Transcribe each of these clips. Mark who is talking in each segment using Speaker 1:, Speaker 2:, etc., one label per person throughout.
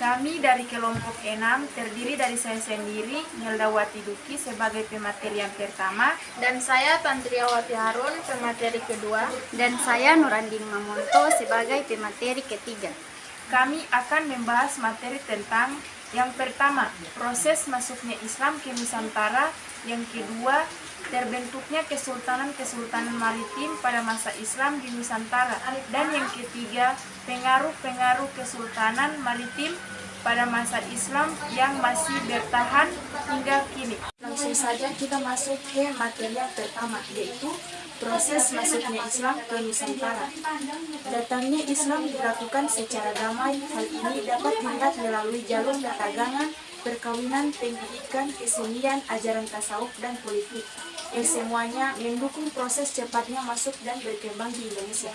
Speaker 1: Kami dari kelompok 6 terdiri dari saya sendiri, Wati Duki sebagai pemateri yang pertama
Speaker 2: Dan saya Tantriawati Harun, pemateri kedua
Speaker 3: Dan saya Nurandin Mamonto sebagai pemateri ketiga
Speaker 1: Kami akan membahas materi tentang yang pertama, proses masuknya Islam ke Nusantara Yang kedua, terbentuknya kesultanan-kesultanan maritim pada masa Islam di Nusantara. Dan yang ketiga, pengaruh-pengaruh kesultanan maritim pada masa Islam yang masih bertahan hingga kini. Langsung saja kita masuk ke materi yang pertama, yaitu proses masuknya Islam ke Nusantara. Datangnya Islam dilakukan secara damai, hal ini dapat dilihat melalui jalur perdagangan, perkawinan, pendidikan, kesenian, ajaran tasawuf, dan politik yang semuanya mendukung proses cepatnya masuk dan berkembang di Indonesia.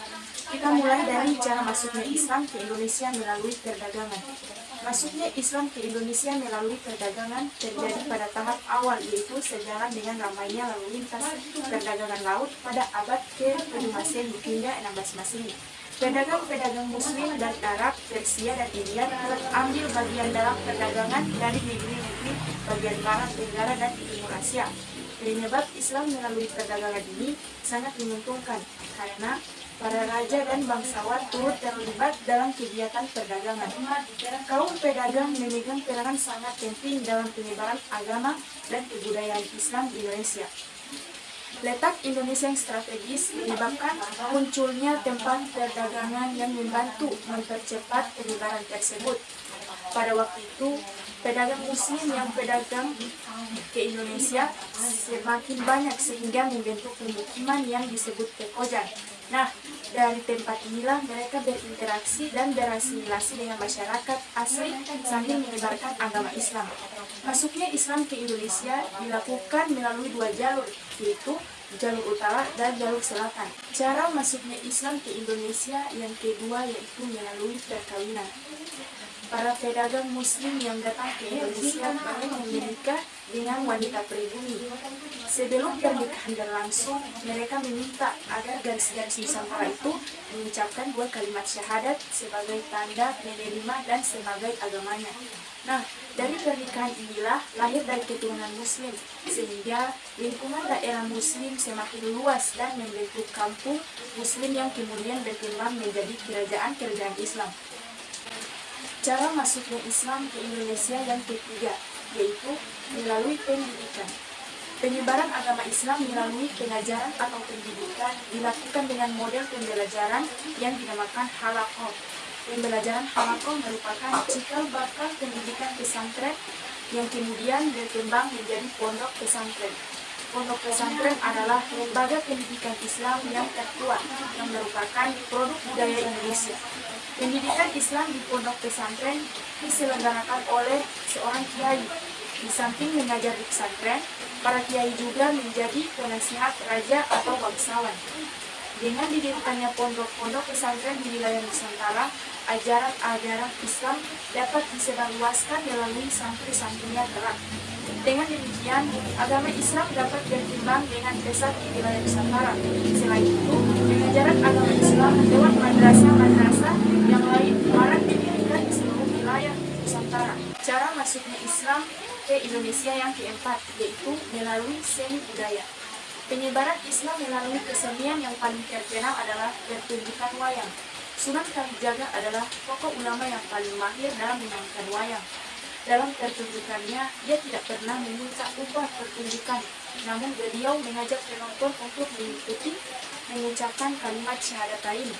Speaker 1: Kita mulai dari cara masuknya Islam ke Indonesia melalui perdagangan. Masuknya Islam ke Indonesia melalui perdagangan terjadi pada tahap awal yaitu sejalan dengan ramainya lalu lintas perdagangan laut pada abad ke-7 Masehi hingga 16 Masehi. Pedagang-pedagang Muslim dari Arab, Persia, dan India ambil bagian dalam perdagangan dari negeri-negeri bagian barat Tenggara dan Timur Asia. Penyebab Islam melalui perdagangan ini sangat menguntungkan karena para raja dan bangsawan turut terlibat dalam kegiatan perdagangan. Kaum pedagang memegang peranan sangat penting dalam penyebaran agama dan kebudayaan Islam di Indonesia. Letak Indonesia yang strategis menyebabkan munculnya tempat perdagangan yang membantu mempercepat penyebaran tersebut. Pada waktu itu, pedagang muslim yang pedagang ke Indonesia semakin banyak sehingga membentuk pemukiman yang disebut pekojan. Nah, dari tempat inilah mereka berinteraksi dan berasimilasi dengan masyarakat asli sambil menyebarkan agama Islam. Masuknya Islam ke Indonesia dilakukan melalui dua jalur, yaitu jalur utara dan jalur selatan. Cara masuknya Islam ke Indonesia yang kedua yaitu melalui perkawinan. Para pedagang muslim yang datang ke Indonesia menikah dengan wanita pribumi. Sebelum pernikahan berlangsung, mereka meminta agar garis-garis Nusantara itu mengucapkan dua kalimat syahadat sebagai tanda menerima dan sebagai agamanya. Nah, dari pernikahan inilah lahir dari keturunan muslim, sehingga lingkungan daerah muslim semakin luas dan membentuk kampung muslim yang kemudian berkembang menjadi kerajaan-kerajaan Islam. Cara masuknya Islam ke Indonesia yang ketiga, yaitu melalui pendidikan. Penyebaran agama Islam melalui pengajaran atau pendidikan dilakukan dengan model pembelajaran yang dinamakan halakoh Pembelajaran halakoh merupakan cikal bakal pendidikan pesantren yang kemudian berkembang menjadi pondok pesantren. Pondok pesantren adalah lembaga pendidikan Islam yang tertua yang merupakan produk budaya Indonesia. Pendidikan Islam di pondok pesantren diselenggarakan oleh seorang kiai. Di samping mengajar di pesantren, para kiai juga menjadi penasihat raja atau bangsawan. Dengan didirikannya pondok-pondok pesantren di wilayah Nusantara, ajaran-ajaran Islam dapat disebarluaskan melalui santri-santrinya kelak. Dengan demikian, agama Islam dapat berkembang dengan pesat di wilayah Nusantara. Selain itu, pengajaran agama Islam lewat madrasah-madrasah yang lain marak didirikan di seluruh wilayah Nusantara. Cara masuknya Islam ke Indonesia yang keempat, yaitu melalui seni budaya. Penyebaran Islam melalui kesenian yang paling terkenal adalah pertunjukan wayang. Sunan Kalijaga adalah tokoh ulama yang paling mahir dalam memainkan wayang. Dalam pertunjukannya, dia tidak pernah meminta upah pertunjukan, namun beliau mengajak penonton untuk mengikuti mengucapkan kalimat syahadatain.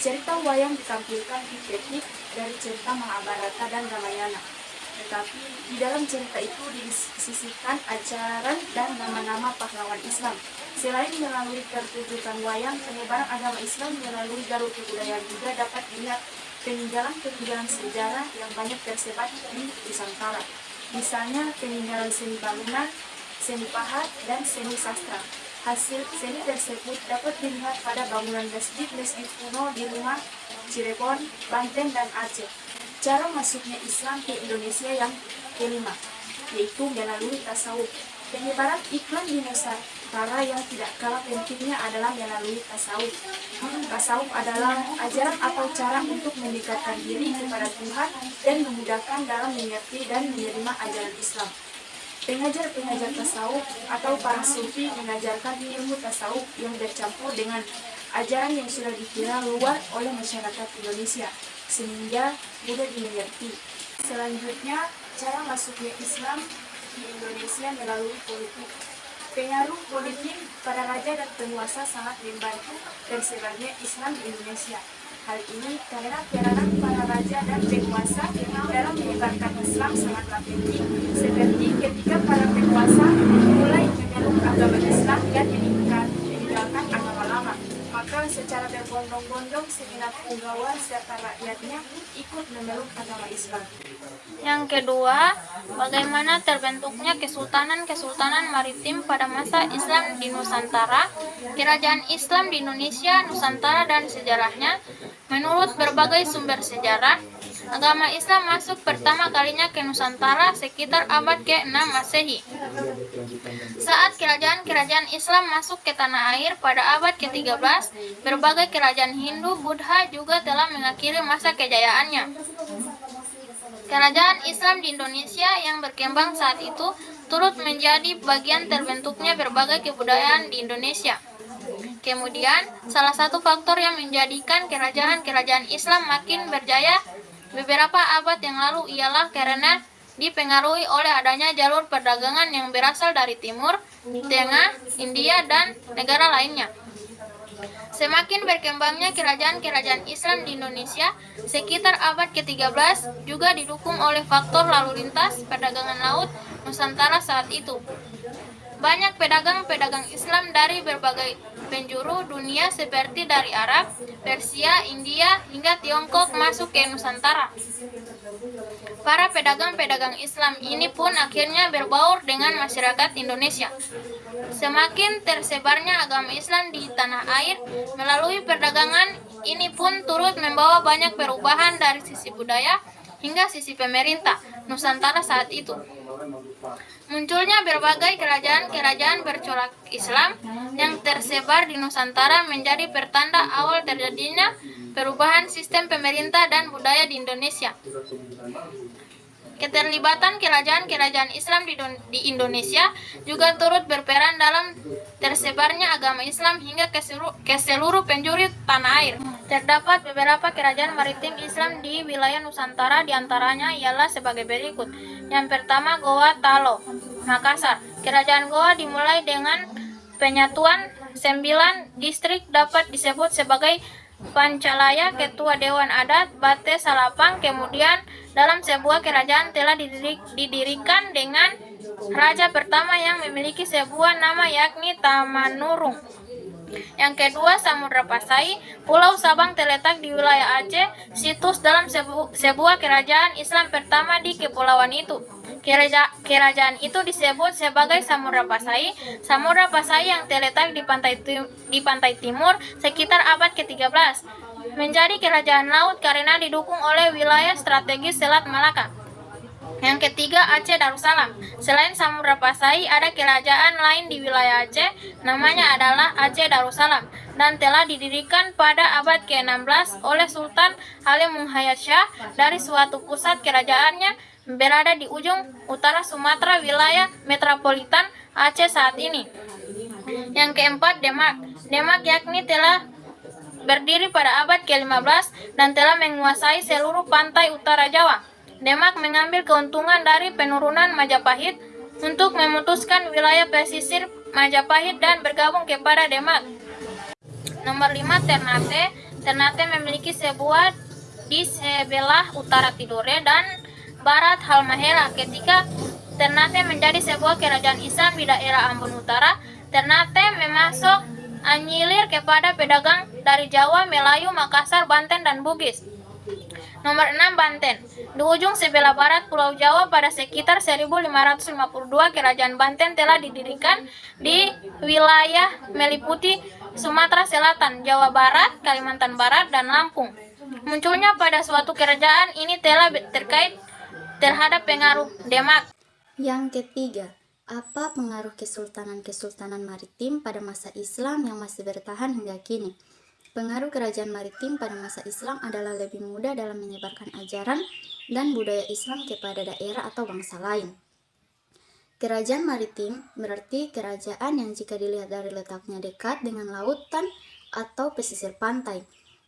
Speaker 1: Cerita wayang ditampilkan di teknik dari cerita Mahabharata dan Ramayana. Tetapi di dalam cerita itu disisihkan ajaran dan nama-nama pahlawan Islam. Selain melalui pertunjukan wayang, penyebaran agama Islam melalui jalur kebudayaan juga dapat dilihat peninggalan-peninggalan sejarah yang banyak tersebar di Nusantara. Misalnya peninggalan seni bangunan, seni pahat, dan seni sastra. Hasil seni tersebut dapat dilihat pada bangunan masjid-masjid kuno di rumah Cirebon, Banten, dan Aceh. Cara masuknya Islam ke Indonesia yang kelima, yaitu melalui tasawuf. Penyebaran iklan di Nusantara yang tidak kalah pentingnya adalah melalui tasawuf. Tasawuf adalah ajaran atau cara untuk mendekatkan diri kepada Tuhan dan memudahkan dalam mengerti dan menerima ajaran Islam. Pengajar-pengajar tasawuf atau para sufi mengajarkan ilmu tasawuf yang bercampur dengan ajaran yang sudah dikira luar oleh masyarakat Indonesia sehingga mudah dimengerti. Selanjutnya, cara masuknya Islam di Indonesia melalui politik. Pengaruh politik pada raja dan penguasa sangat membantu tersebarnya Islam di Indonesia. Hal ini karena peranan para raja dan penguasa dalam menyebarkan Islam sangatlah penting, seperti ketika para penguasa mulai memeluk agama Islam dan lama. Maka secara berbondong-bondong segenap pegawai serta rakyatnya ikut memeluk agama Islam.
Speaker 2: Yang kedua, bagaimana terbentuknya kesultanan-kesultanan maritim pada masa Islam di Nusantara, kerajaan Islam di Indonesia, Nusantara, dan sejarahnya. Menurut berbagai sumber sejarah, agama Islam masuk pertama kalinya ke Nusantara sekitar abad ke-6 Masehi. Saat kerajaan-kerajaan Islam masuk ke tanah air pada abad ke-13, berbagai kerajaan Hindu, Buddha juga telah mengakhiri masa kejayaannya. Kerajaan Islam di Indonesia yang berkembang saat itu turut menjadi bagian terbentuknya berbagai kebudayaan di Indonesia. Kemudian, salah satu faktor yang menjadikan kerajaan-kerajaan Islam makin berjaya beberapa abad yang lalu ialah karena dipengaruhi oleh adanya jalur perdagangan yang berasal dari timur, tengah, India, dan negara lainnya. Semakin berkembangnya kerajaan-kerajaan Islam di Indonesia sekitar abad ke-13 juga didukung oleh faktor lalu lintas perdagangan laut Nusantara saat itu. Banyak pedagang-pedagang Islam dari berbagai penjuru dunia seperti dari Arab, Persia, India, hingga Tiongkok masuk ke Nusantara. Para pedagang-pedagang Islam ini pun akhirnya berbaur dengan masyarakat Indonesia. Semakin tersebarnya agama Islam di tanah air melalui perdagangan ini pun turut membawa banyak perubahan dari sisi budaya hingga sisi pemerintah Nusantara saat itu. Munculnya berbagai kerajaan-kerajaan bercorak Islam yang tersebar di Nusantara menjadi pertanda awal terjadinya perubahan sistem pemerintah dan budaya di Indonesia. Keterlibatan kerajaan-kerajaan Islam di, Indonesia juga turut berperan dalam tersebarnya agama Islam hingga ke seluruh, ke seluruh penjuru tanah air. Terdapat beberapa kerajaan maritim Islam di wilayah Nusantara di antaranya ialah sebagai berikut. Yang pertama Goa Talo, Makassar. Kerajaan Goa dimulai dengan penyatuan sembilan distrik dapat disebut sebagai Pancalaya, Ketua Dewan Adat, Bate Salapang, kemudian dalam sebuah kerajaan telah didirikan dengan raja pertama yang memiliki sebuah nama yakni Tamanurung. Yang kedua, Samudra Pasai, Pulau Sabang terletak di wilayah Aceh, situs dalam sebu sebuah kerajaan Islam pertama di kepulauan itu. Keraja kerajaan itu disebut sebagai Samudra Pasai. Samudra Pasai yang terletak di pantai di pantai timur sekitar abad ke-13 menjadi kerajaan laut karena didukung oleh wilayah strategis Selat Malaka. Yang ketiga, Aceh Darussalam. Selain Samudra Pasai, ada kerajaan lain di wilayah Aceh, namanya adalah Aceh Darussalam, dan telah didirikan pada abad ke-16 oleh Sultan Halim Muhayyad Shah dari suatu pusat kerajaannya berada di ujung utara Sumatera wilayah metropolitan Aceh saat ini. Yang keempat, Demak. Demak yakni telah berdiri pada abad ke-15 dan telah menguasai seluruh pantai utara Jawa. Demak mengambil keuntungan dari penurunan Majapahit untuk memutuskan wilayah pesisir Majapahit dan bergabung kepada Demak. Nomor 5 Ternate. Ternate memiliki sebuah di sebelah utara Tidore dan barat Halmahera ketika Ternate menjadi sebuah kerajaan Islam di daerah Ambon Utara. Ternate memasuk anyilir kepada pedagang dari Jawa, Melayu, Makassar, Banten, dan Bugis. Nomor 6 Banten. Di ujung sebelah barat Pulau Jawa pada sekitar 1552 Kerajaan Banten telah didirikan di wilayah meliputi Sumatera Selatan, Jawa Barat, Kalimantan Barat, dan Lampung. Munculnya pada suatu kerajaan ini telah terkait terhadap pengaruh Demak.
Speaker 3: Yang ketiga,
Speaker 4: Apa pengaruh kesultanan-kesultanan maritim pada masa Islam yang masih bertahan hingga kini? Pengaruh kerajaan maritim pada masa Islam adalah lebih mudah dalam menyebarkan ajaran dan budaya Islam kepada daerah atau bangsa lain. Kerajaan maritim berarti kerajaan yang jika dilihat dari letaknya dekat dengan lautan atau pesisir pantai.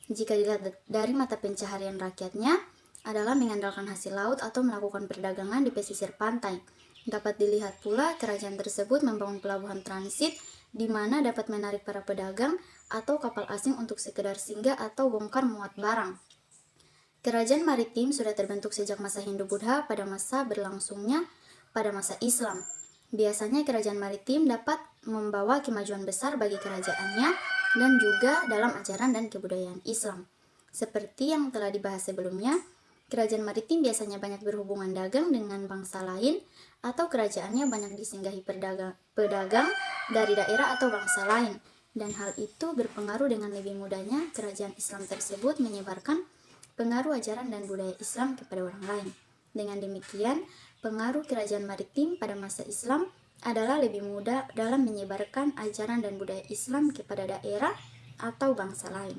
Speaker 4: Jika dilihat dari mata pencaharian rakyatnya adalah mengandalkan hasil laut atau melakukan perdagangan di pesisir pantai. Dapat dilihat pula kerajaan tersebut membangun pelabuhan transit di mana dapat menarik para pedagang atau kapal asing untuk sekedar singgah atau bongkar muat barang. Kerajaan maritim sudah terbentuk sejak masa Hindu-Buddha pada masa berlangsungnya pada masa Islam. Biasanya kerajaan maritim dapat membawa kemajuan besar bagi kerajaannya dan juga dalam ajaran dan kebudayaan Islam. Seperti yang telah dibahas sebelumnya, Kerajaan maritim biasanya banyak berhubungan dagang dengan bangsa lain atau kerajaannya banyak disinggahi pedagang, dari daerah atau bangsa lain. Dan hal itu berpengaruh dengan lebih mudahnya kerajaan Islam tersebut menyebarkan pengaruh ajaran dan budaya Islam kepada orang lain. Dengan demikian, pengaruh kerajaan maritim pada masa Islam adalah lebih mudah dalam menyebarkan ajaran dan budaya Islam kepada daerah atau bangsa lain.